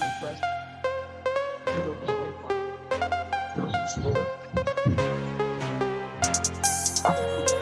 putting press